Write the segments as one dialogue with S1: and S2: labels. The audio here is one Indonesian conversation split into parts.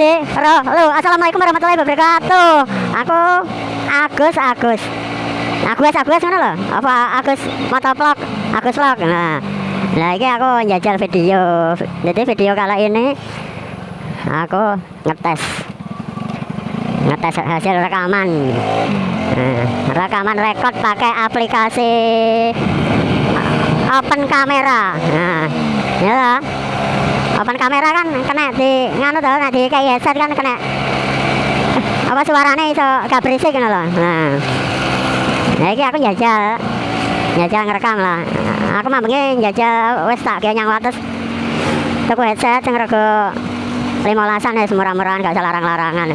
S1: Lu. Assalamualaikum warahmatullahi wabarakatuh. Aku Agus Agus. Agus Agus ngono lho. Apa Agus motovlog? Agus vlog. Nah. Nah, ini aku jajal video. Jadi video kali ini aku ngetes ngetes hasil rekaman nah, rekaman rekod pakai aplikasi open camera nah ya. Open kamera kan kena di nganu tuh di kayak headset kan kena. Apa suaranya iso gak berisik ngono loh nah. Ini aku jajal jajal ngerekam lah. Aku mah begini jajal wes tak kayak nyang wates tuku headset yang rego limolasan ya semurah-murahan gak larang-larangan.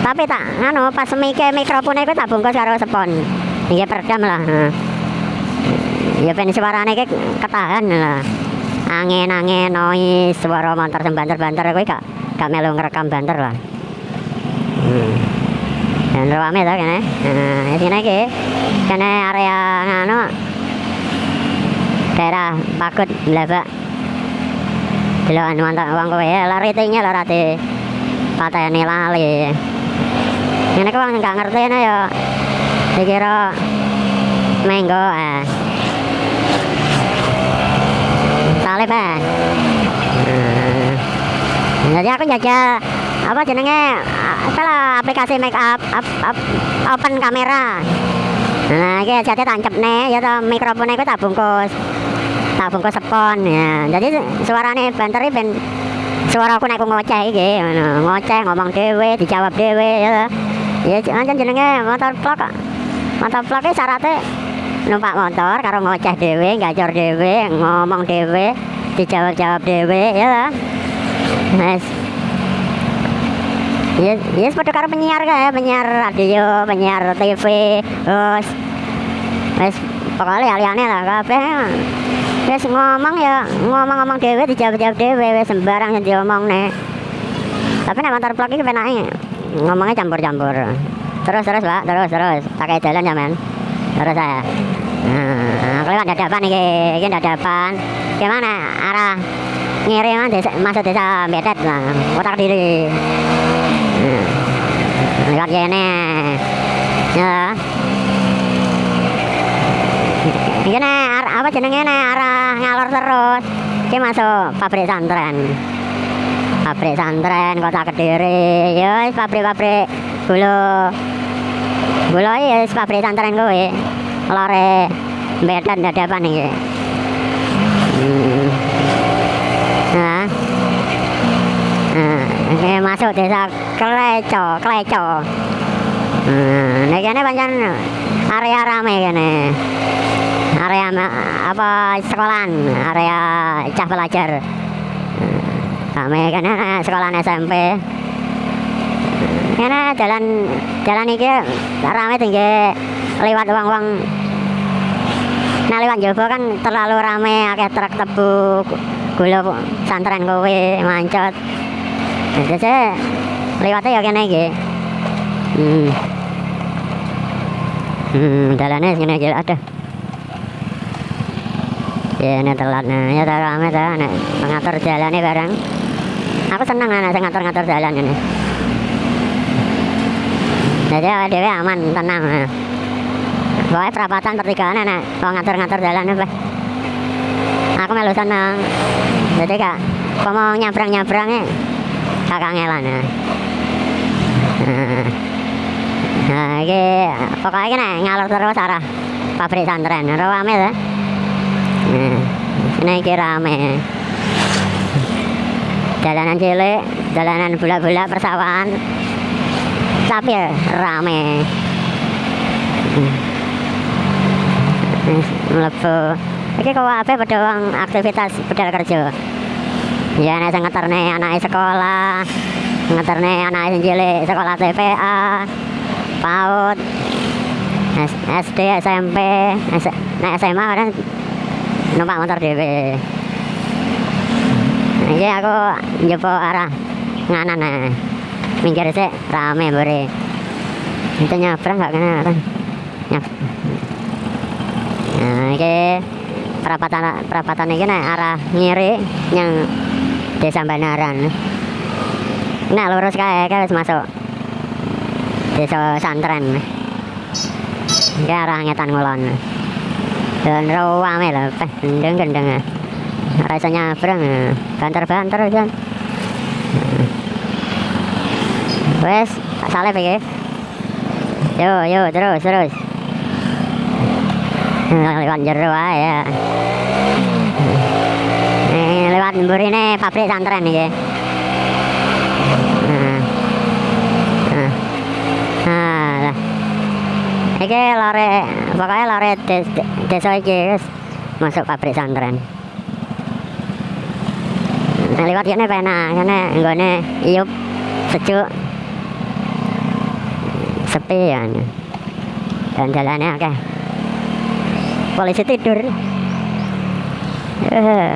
S1: Tapi tak nganu pas mike mikrofon itu tak bungkus karo spon. Ini peredam lah. Nah. ya ben suarane iki ketahan lah angin-angin noise. Suara motor sing banter-banter kuwi gak gak melu ngerekam banter lah hmm. dan rame tuh kene? Nah sini iki kene area nganu daerah Pakut Blabak. Delokan mantap wong kowe ya lari tinggi lho rati. Pateni lali. Ini kok wong gak ngerti ya dikira menggo eh salib eh. Hmm. jadi aku jajal apa jenenge apa lah aplikasi make up, up, up open kamera. Nah ini jadi nih ya toh mikrofonnya itu tak bungkus tak bungkus spon ya. Jadi suaranya banter ben suara aku naik ngoceh iki ngoceh ngomong dhewe dijawab dhewe ya ya ancen jenenge motor vlog motor vlog iki syaratnya numpak motor karo ngoceh dhewe gacor dhewe ngomong dhewe dijawab-jawab dhewe ya toh. Wes. Ya, ya seperti karo penyiar kayak penyiar radio, penyiar TV, terus wes pokoknya aliane lah kabeh. Wes ngomong ya, ngomong-ngomong dhewe dijawab-jawab dhewe wes sembarang yang diomong nih. Tapi nek motor vlog iki penake ngomongnya campur-campur. Terus terus, Pak, terus terus. Pakai jalan ya, men. Terus saya. Nah, lewat dadapan iki, iki dadapan. Gimana arah ngirim desa, masuk desa Betet lah, kotak diri. Hmm. Lewat kene. Ya. Nih, ar- apa jenenge nih arah ngalor terus. Iki masuk pabrik santren. Pabrik santren kota Kediri. Ya pabrik-pabrik gula. Gula ya pabrik santren kowe. Lore Betet dadapan iki. Hmm. Nah. Ini masuk desa Kleco, Kleco. Nah, ini pancen area rame kene. Area apa sekolahan, area cah pelajar. Nah, Rame kene sekolahan SMP. Kene jalan jalan iki rame tinggi lewat uang-uang Nah lewat Jowo kan terlalu rame akeh truk tebu gula santren kowe mancot. Jadi lewatnya ya kene iki. Hmm. Hmm, sini aja ada. Ya ini telat nah, ya tak rame tak nek ngatur jalannya bareng. Aku seneng anak saya ngatur-ngatur jalan ini. Jadi dhewe aman, tenang. Nah. Pokoknya perapatan pertigaan enak. Kalau ngatur-ngatur jalan apa? Aku melu seneng. Jadi kak kalau mau nyabrang-nyabrang ya? Kakak ngelan ya. Nah ini pokoknya ini ngalur terus arah pabrik santren. Rame ya nah, ini rame. Jalanan cilik jalanan bulat-bulat persawahan. Tapi rame mlebu iki kok apa pada wong aktivitas budal kerja. Ya nek sing ngeterne anake sekolah ngeterne anake sing cilik sekolah TPA PAUD SD SMP nek SMA kadang numpak motor dhewe. Iki aku njopo arah nganan nah minggir sik rame mbore itu nyabrang gak kena ini perapatan perapatan ini nih arah ngiri yang desa Banaran Nah, lurus kae wis masuk. Desa Santren. Iki arah ngetan ngulon. Dan rawame lho, peh gendeng-gendeng. Ora iso nyabrang. Banter-banter kan. Wes, salep iki. Yo, yo, terus, terus. Lewat jero ae ya. Eh, lewat mburine pabrik santren lah. Iki lore, pokoknya lore des, desa iki wis masuk pabrik santren. Nah, lewat kene penak, kene nggone iup sejuk. Sepi ya. Dan jalannya akeh. Polisi tidur. Eh,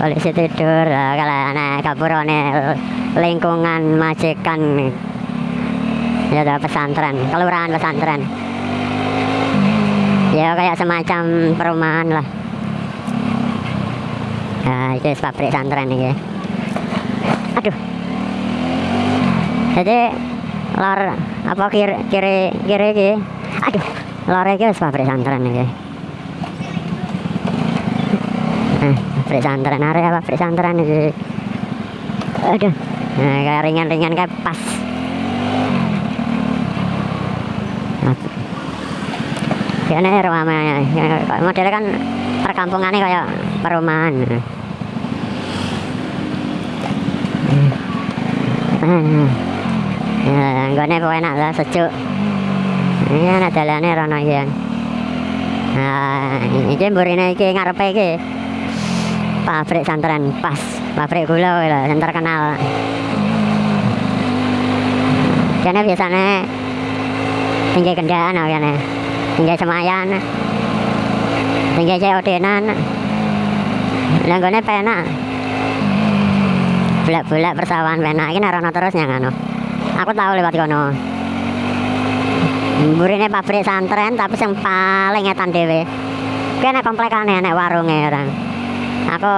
S1: polisi tidur. Lah kalau anak kapurone lingkungan majikan. Ya pesantren kelurahan pesantren. Ya kayak semacam perumahan lah. Nah itu pabrik pesantren ini aduh. Jadi lor apa kiri kiri kiri iki? Aduh lor wis pabrik pesantren iki Area pabrik pesantren iki aduh nah, kayak ringan-ringan kayak pas Kayaknya rumahnya, modelnya kan perkampungannya kayak perumahan. Ya, gue nih enak lah sejuk. Ini anak jalannya rono iki. Nah, iki mburine iki ngarepe iki. Pabrik santren pas, pabrik gula lho, yang terkenal. Kene biasanya tinggi kendaan lah kene. Tinggi semayan. Tinggi COD-nan. Lah nggone penak. Bulak-bulak persawahan penak iki rono terus yang anu. Aku tahu lewat kono. Mburine pabrik santren tapi yang paling ngetan dhewe. Kene komplekane nek warunge orang. Aku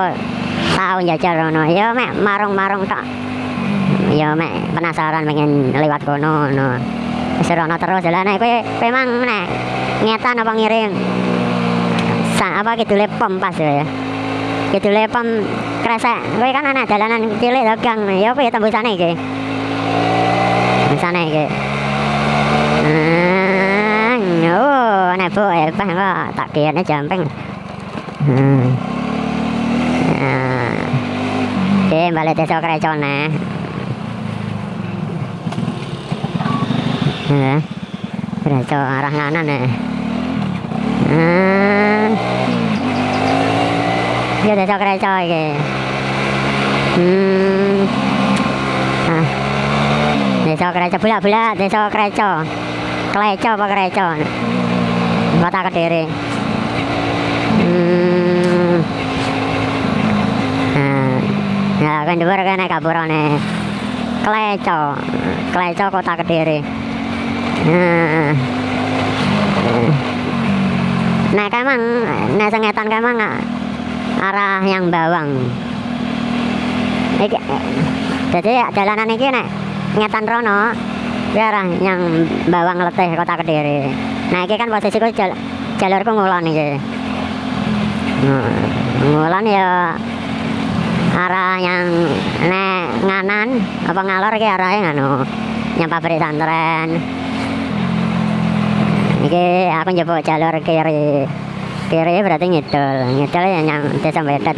S1: tahu njajal rono. Ya mek marung-marung tok. Ya mek penasaran pengen lewat kono no. Wis rono terus jalan kowe kowe mang nek ngetan apa ngirim? Sa apa kidule pom pas ya. Kidule pom kresek. Kowe kan anak dalanan cilik to gang. Ya piye tembusane iki? Tembusane iki. Ah, oh, nek bu ya bah kok tak kiyane jamping. Hmm. Ah. Oke, balik desa Krecone. Ya. Kreco arah kanan ya. Hmm. Ya desa Kreco iki. Hmm. Ah. Desa Kreco bulak-bulak desa Kreco. Kleco apa Kreco? Kota Kediri. Hmm. Nah, ya kan dhuwur kene kapurane. Kleco. Kleco Kota Kediri. Nah. Nah, kemang, nah sengetan kemang arah yang bawang. Jadi jalanan iki nek ngetan rono, iki arah yang bawang letih kota Kediri. Nah, iki kan posisiku jal, jalurku ngulon. Nah, ngulon ya arah yang nek nganan apa ngalor iki arahnya nganu yang pabrik santren Iki aku njupuk jalur kiri. Kiri berarti ngidul. Ngidul ya yang desa Betet.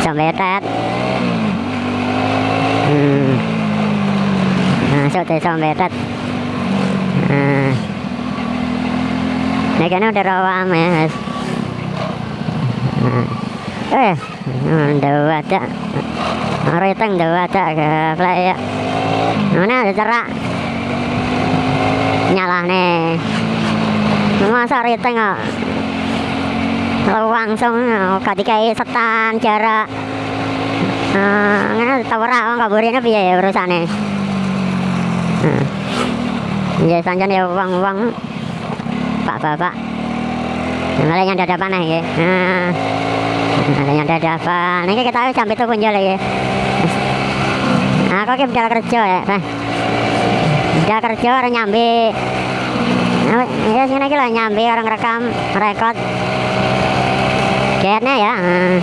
S1: Desa Betet. Hmm. Masuk desa Betet. Nah. Ini kan udah ya. Eh, ada. Reteng dua ada ke playa. Mana ada cerak nyalah nih masa riteng kok. Langsung dikai setan jarak. Nah ngene tawara wong kaburine piye ya urusane? Ya sanjan ya uang-uang Pak bapak Malah yang dadapan ya Nah Malah yang dadapan Ini kita sampai tuh punjul ya Aku ki budal kerja ya, Pak. Kerja orang nyambi. Ya sini iki lho nyambi orang rekam, rekod. Kayaknya ya. Nah,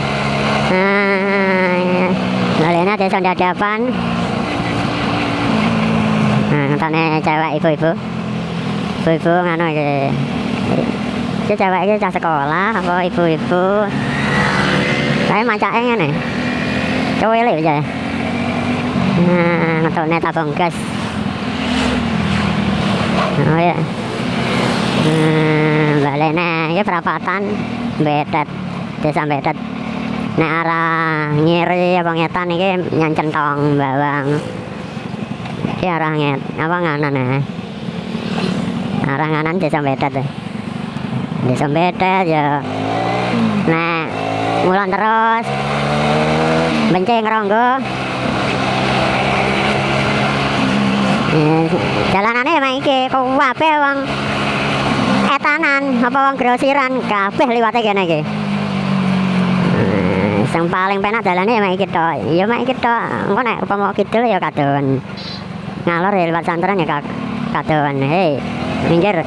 S1: nah, Lainnya desa dadapan. Nah, ngentone cewek ibu-ibu. Ibu-ibu nganu iki. Iki cewek cah sekolah apa ibu-ibu. Saya macake ngene. Cuwelek aja. Nah, ngetokne tabung gas. Oh ya. Hmm, balene iki perapatan Betet. Desa Betet. Nek arah ngiri apa ngetan iki nyancentong bawang. Iki arah nget, apa nganan ya? Arah nganan desa Betet. ya. Desa Betet ya. Ngulon terus. Benceng ronggo jalanane emang iki kabeh wong etanan apa wong grosiran kabeh liwate kene iki. Sing paling penak dalane emang iki tok. Ya emang iki tok engko nek upama kidul ya kadon ngalor ya liwat santren ya ka- kadon hei minggir.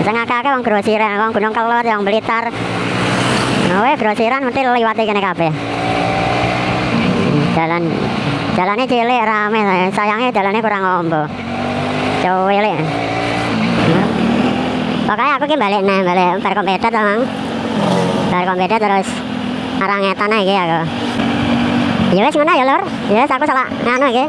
S1: Sing akeh wong grosiran wong Gunung Kelot wong Blitar We grosiran mesti liwate kene kabeh. Jalan jalannya cilik rame sayangnya jalannya kurang ombo. Cilik. Pokoknya aku ki balik nih balik bar kompetet emang bar terus arah ngetan aja aku. Ya wes ngono ya lur. Ya aku salah nganu iki